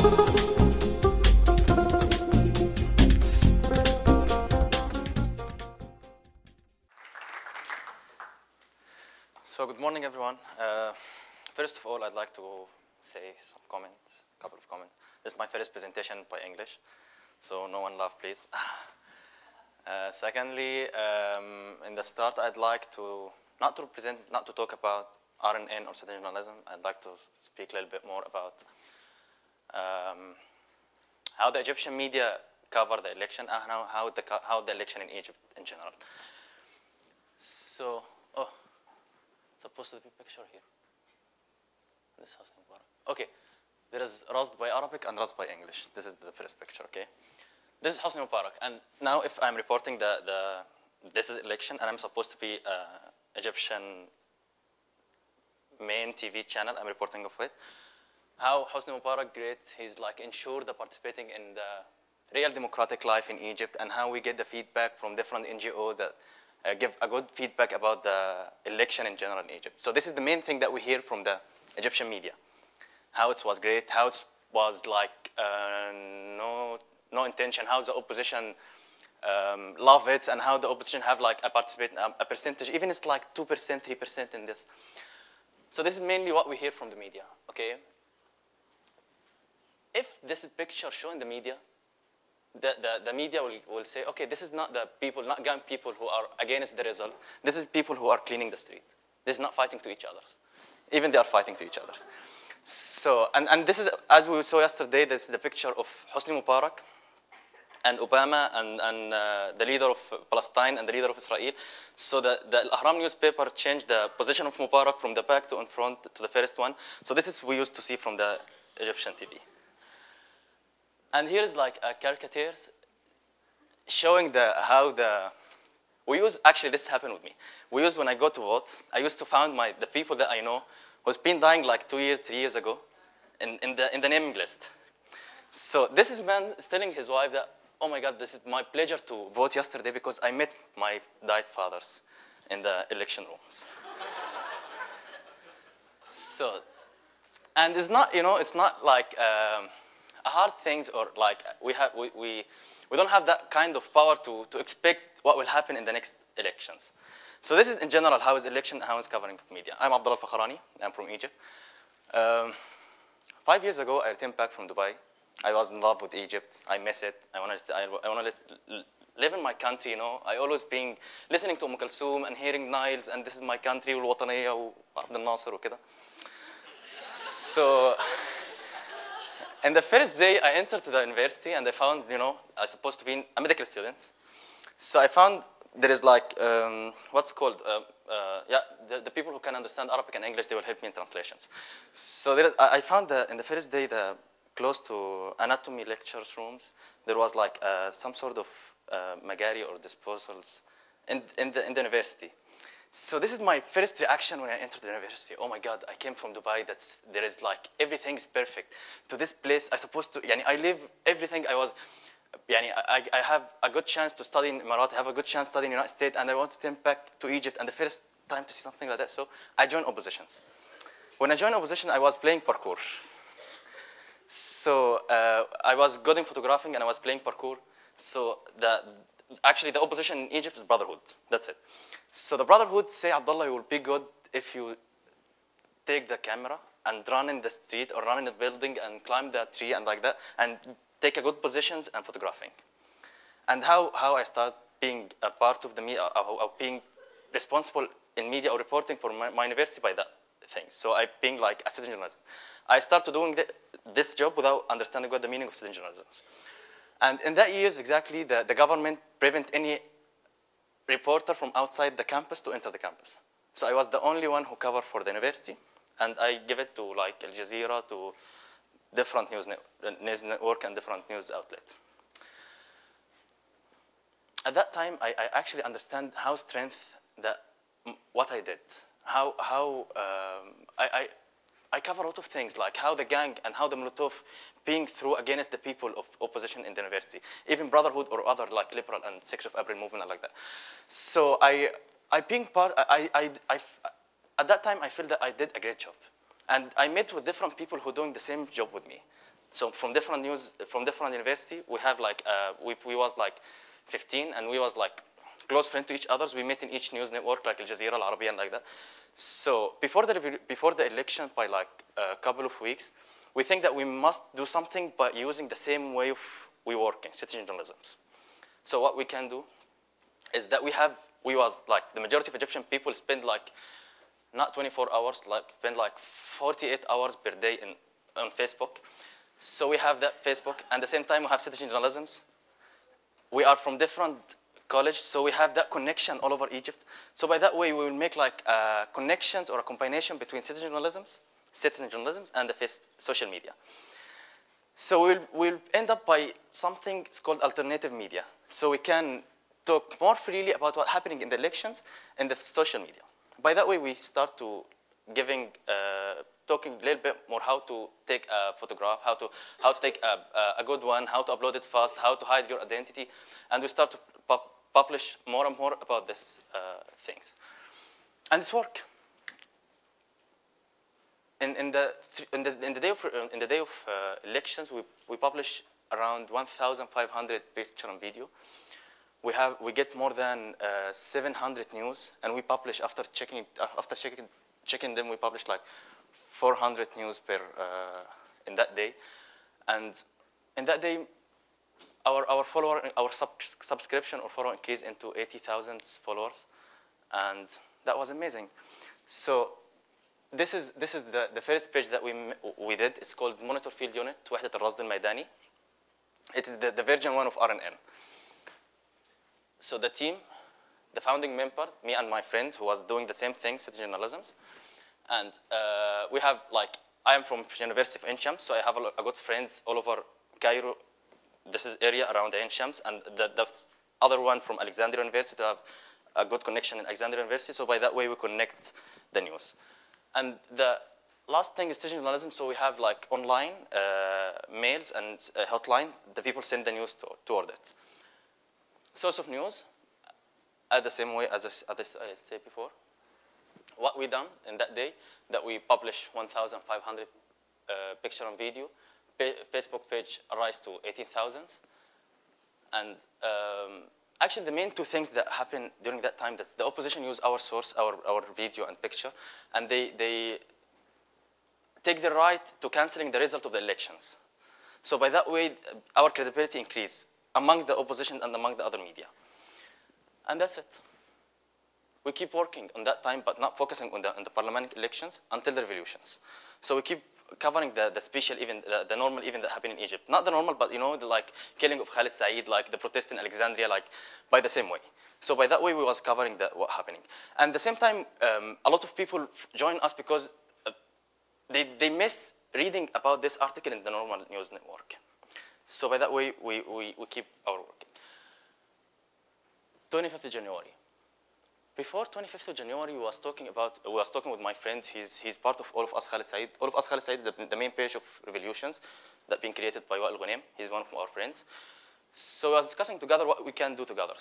So good morning, everyone. Uh, first of all, I'd like to say some comments, a couple of comments. This is my first presentation by English, so no one laugh, please. Uh, secondly, um, in the start, I'd like to not to present, not to talk about RNN or citizen journalism. I'd like to speak a little bit more about um, how the Egyptian media cover the election and how, how, the, how the election in Egypt in general. So, oh, supposed to be picture here. This in Mubarak. Okay, there is Rasd by Arabic and Rasd by English. This is the first picture, okay? This is Hosni Mubarak. And now if I'm reporting the, the this is election and I'm supposed to be uh, Egyptian main TV channel, I'm reporting of it. How Hosni Mubarak great, he's like ensured the participating in the real democratic life in Egypt and how we get the feedback from different NGO that uh, give a good feedback about the election in general in Egypt. So this is the main thing that we hear from the Egyptian media. How it was great, how it was like uh, no, no intention, how the opposition um, love it, and how the opposition have like a participate, um, a percentage, even it's like 2%, 3% in this. So this is mainly what we hear from the media, okay? If this is picture shown in the media, the, the, the media will, will say, okay, this is not the people, not young people who are against the result. This is people who are cleaning the street. This is not fighting to each others. Even they are fighting to each others. So, and, and this is, as we saw yesterday, this is the picture of Hosni Mubarak and Obama and, and uh, the leader of Palestine and the leader of Israel. So the, the Al-Ahram newspaper changed the position of Mubarak from the back to in front to the first one. So this is we used to see from the Egyptian TV. And here is like a caricatures showing the how the we use actually this happened with me. We use when I go to vote, I used to find my the people that I know who's been dying like two years, three years ago in, in the in the naming list. So this is man is telling his wife that, oh my God, this is my pleasure to vote yesterday because I met my died fathers in the election rooms. so, and it's not, you know, it's not like um, hard things or like we have, we, we, we don't have that kind of power to, to expect what will happen in the next elections. So this is in general how is election, how is covering of media. I'm Abdullah Fakhrani, I'm from Egypt. Um, five years ago, I returned back from Dubai. I was in love with Egypt. I miss it. I wanted to, I, I want to live in my country, you know. I always been listening to Umm Kulthum and hearing Niles and this is my country والوطنية وعبد الناصر وكده. So, and the first day I entered the university and I found, you know, I was supposed to be a medical student. So I found there is like, um, what's called, uh, uh, yeah, the, the people who can understand Arabic and English, they will help me in translations. So I found that in the first day, the close to anatomy lectures rooms, there was like uh, some sort of uh, magari or disposals in, in, the, in the university. So this is my first reaction when I entered the university. Oh my God, I came from Dubai. That's there is like everything is perfect. To this place, I supposed to. Yani I live everything. I was. Yani I, I have a good chance to study in Emirat. I have a good chance to study in the United States, and I want to come back to Egypt. And the first time to see something like that, so I joined oppositions. When I joined opposition, I was playing parkour. So uh, I was good in photographing, and I was playing parkour. So the actually the opposition in Egypt is brotherhood. That's it. So the brotherhood say, Abdullah, you will be good if you take the camera and run in the street or run in the building and climb the tree and like that and take a good positions and photographing. And how, how I start being a part of the media, uh, of, of being responsible in media or reporting for my, my university by that thing. So I being like a citizen journalism. I started doing the, this job without understanding what the meaning of citizen journalism is. And in that years, exactly, the, the government prevent any reporter from outside the campus to enter the campus. So I was the only one who covered for the university, and I give it to like Al Jazeera, to different news, net, news network and different news outlets. At that time, I, I actually understand how strength that what I did, how how um, I I cover a lot of things like how the gang and how the Molotov being through against the people of opposition in the university, even Brotherhood or other like liberal and 6th of April movement like that. So I, I being part, I, I, I, at that time I feel that I did a great job. And I met with different people who doing the same job with me. So from different news, from different university, we have like, uh, we, we was like 15 and we was like close friend to each others. We met in each news network like Al Jazeera, Al Arabiya and like that. So before the, before the election by like a couple of weeks, we think that we must do something by using the same way of we work in citizen journalism. So what we can do is that we have, we was like, the majority of Egyptian people spend like, not 24 hours, like spend like 48 hours per day in, on Facebook. So we have that Facebook, and at the same time we have citizen journalism. We are from different college, so we have that connection all over Egypt. So by that way, we will make like uh, connections or a combination between citizen journalism, citizen journalism, and the social media. So we'll, we'll end up by something it's called alternative media. So we can talk more freely about what's happening in the elections in the social media. By that way, we start to giving, uh, talking a little bit more how to take a photograph, how to, how to take a, a good one, how to upload it fast, how to hide your identity. And we start to pu publish more and more about these uh, things. And it's work in, in, the, in, the, in the day of, in the day of uh, elections, we, we publish around 1,500 picture and video. We, have, we get more than uh, 700 news, and we publish, after checking, uh, after checking, checking them, we publish like 400 news per, uh, in that day. And in that day, our, our follower, our sub subscription or follower increased into 80,000 followers. And that was amazing. So this is, this is the, the first page that we, we did. It's called Monitor Field Unit, وحدة الرصد الميداني. It is the, the version one of RNN. So the team, the founding member, me and my friend who was doing the same thing, citizen journalism, And uh, we have like, I am from University of Ain Shams, so I have a, a good friends all over Cairo, this is area around Ain Shams, and the, the other one from Alexandria University to have a good connection in Alexandria University. So by that way, we connect the news. And the last thing is citizen journalism. So we have like online uh, mails and uh, hotlines. The people send the news to, toward it. Source of news, at the same way as I, as I said before. What we done in that day, that we published 1,500 uh, picture and video. Facebook page rise to 18,000. And um, actually the main two things that happened during that time that the opposition use our source, our, our video and picture, and they, they take the right to canceling the result of the elections. So by that way, our credibility increase among the opposition and among the other media. And that's it. We keep working on that time, but not focusing on the, on the parliamentary elections until the revolutions. So we keep covering the, the special event, the, the, normal event that happened in Egypt. Not the normal, but you know, the like killing of Khalid Said, like the protest in Alexandria, like by the same way. So by that way, we was covering the, what happening. And the same time, um, a lot of people join us because uh, they, they miss reading about this article in the normal news network. So by that way, we, we, we keep our work. 25th of January. Before 25th of January, was talking about, was talking with my friend, he's, he's part of All of Us Khalid Said. All of Us Khalid Said the, the main page of revolutions that been created by Wael Ghonim. He's one of our friends. So we was discussing together what we can do together.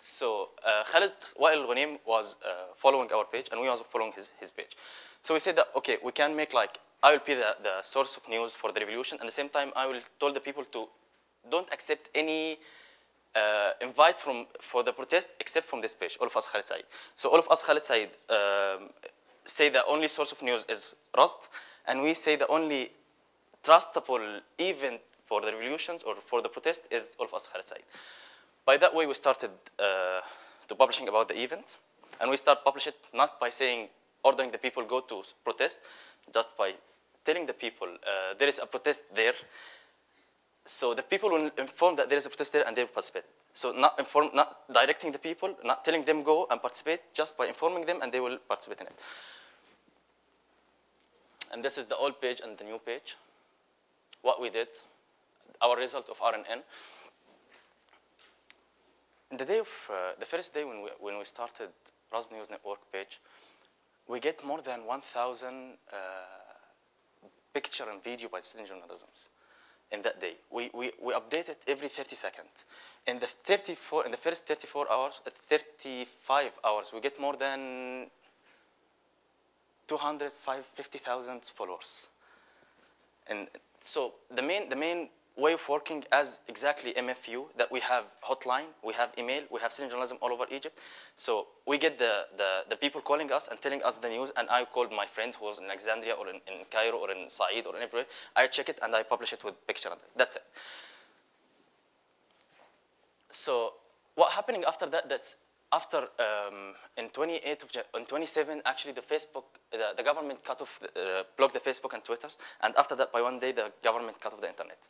So uh, Khalid Wael Ghonim was uh, following our page, and we also following his, his page. So we said that, okay, we can make like, I will be the, the source of news for the revolution, and at the same time, I will tell the people to don't accept any uh, invite from, for the protest except from this page, all of us Khalid Said. So all of us Khalid Said um, say the only source of news is Rasd, and we say the only trustable event for the revolutions or for the protest is all of us Khalid Said. By that way, we started uh, to publishing about the event, and we start publish it not by saying, ordering the people go to protest, just by telling the people uh, there is a protest there, so the people will inform that there is a protest there and they will participate. So not, inform, not directing the people, not telling them go and participate, just by informing them and they will participate in it. And this is the old page and the new page. What we did, our result of RNN. The day of, uh, the first day when we, when we started Rasd News Network page, we get more than 1,000 uh, picture and video by citizen journalisms in that day. We, we, we update it every 30 seconds. In the 34, in the first 34 hours, uh, 35 hours, we get more than 250,000 followers And so the main, the main way of working as exactly MFU, that we have hotline, we have email, we have citizen journalism all over Egypt. So we get the, the, the people calling us and telling us the news, and I called my friend who was in Alexandria or in, in Cairo or in Said or in everywhere. I check it and I publish it with picture. And that's it. So what happening after that, that's after um, in 28 of, on 27, actually the Facebook, the, the government cut off, uh, blocked the Facebook and Twitters, and after that, by one day, the government cut off the internet.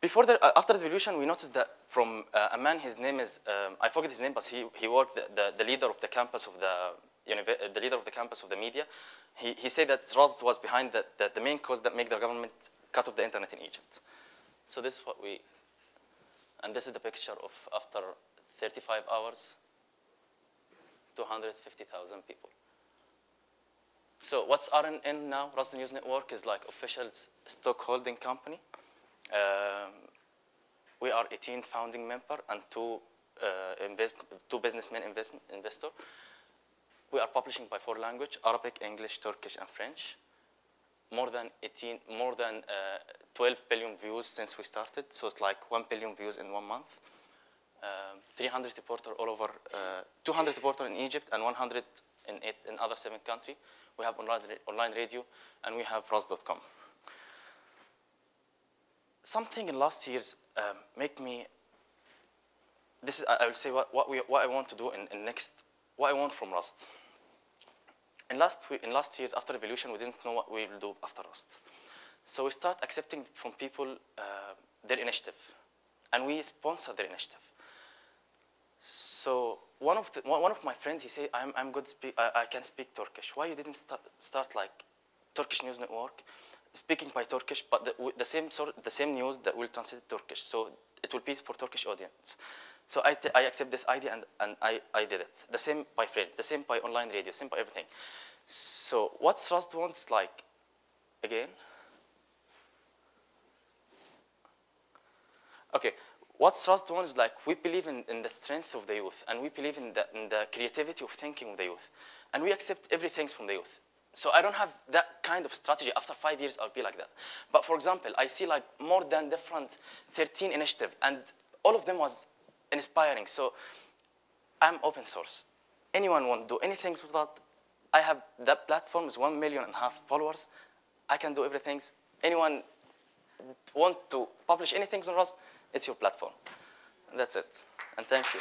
Before the, uh, after the revolution, we noticed that from uh, a man, his name is, um, I forget his name, but he, he worked, the, the, the leader of the campus of the, the leader of the campus of the media. He, he said that Razd was behind the, the, the main cause that made the government cut off the internet in Egypt. So this is what we, and this is the picture of after 35 hours, 250,000 people. So what's RNN now? Razd News Network is like official stock holding company. Um, we are 18 founding member and two, uh, invest, two businessmen invest, investor. We are publishing by four language, Arabic, English, Turkish, and French. More than 18, more than uh, 12 billion views since we started. So it's like 1 billion views in one month. Um, 300 reporter all over, uh, 200 reporter in Egypt and 100 in, eight, in other seven countries. We have online, online radio and we have Razd.com. Something in last years um, make me, this is, I, will say what, what, we, what I want to do in, in next, what I want from Razd. In last, in last years after revolution, we didn't know what we will do after Razd. So we start accepting from people uh, their initiative and we sponsor their initiative. So one of the, one of my friends, he said, I'm, I'm good, speak, I, I can speak Turkish. Why you didn't start, start like Turkish News Network, speaking by Turkish, but the, the, same sort, the same news that will translate Turkish. So it will be for Turkish audience. So I, I accept this idea and, and I, I did it. The same by friends, the same by online radio, same by everything. So what Razd wants like, again? Okay, what Razd wants like, we believe in, in the strength of the youth and we believe in the, in the creativity of thinking of the youth. And we accept everything from the youth. So I don't have that kind of strategy. After five years, I'll be like that. But for example, I see like more than different 13 initiative and all of them was inspiring. So I'm open source. Anyone want to do anything with that? I have that platform is one million and a half followers. I can do everything. Anyone want to publish anything on Razd? it's your platform. That's it. And thank you.